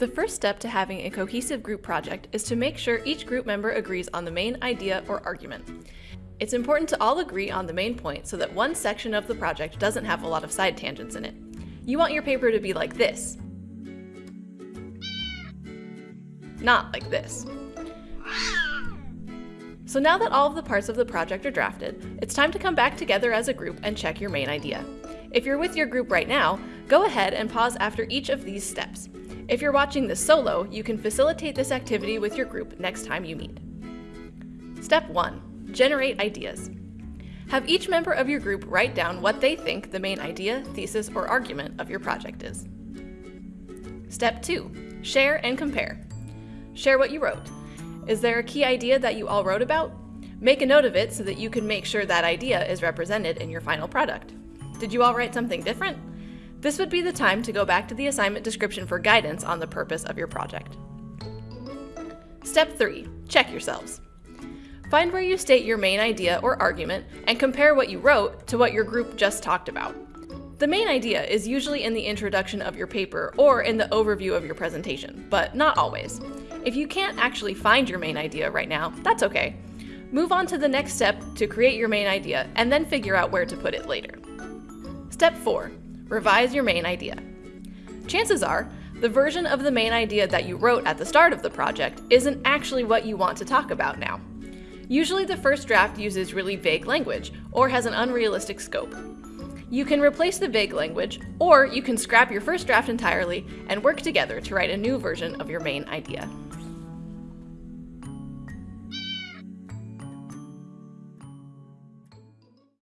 The first step to having a cohesive group project is to make sure each group member agrees on the main idea or argument. It's important to all agree on the main point so that one section of the project doesn't have a lot of side tangents in it. You want your paper to be like this, not like this. So now that all of the parts of the project are drafted, it's time to come back together as a group and check your main idea. If you're with your group right now, go ahead and pause after each of these steps. If you're watching this solo, you can facilitate this activity with your group next time you meet. Step 1. Generate ideas. Have each member of your group write down what they think the main idea, thesis, or argument of your project is. Step 2. Share and compare. Share what you wrote. Is there a key idea that you all wrote about? Make a note of it so that you can make sure that idea is represented in your final product. Did you all write something different? This would be the time to go back to the assignment description for guidance on the purpose of your project. Step 3. Check yourselves. Find where you state your main idea or argument and compare what you wrote to what your group just talked about. The main idea is usually in the introduction of your paper or in the overview of your presentation, but not always. If you can't actually find your main idea right now, that's okay. Move on to the next step to create your main idea and then figure out where to put it later. Step 4. Revise your main idea. Chances are, the version of the main idea that you wrote at the start of the project isn't actually what you want to talk about now. Usually the first draft uses really vague language, or has an unrealistic scope. You can replace the vague language, or you can scrap your first draft entirely and work together to write a new version of your main idea.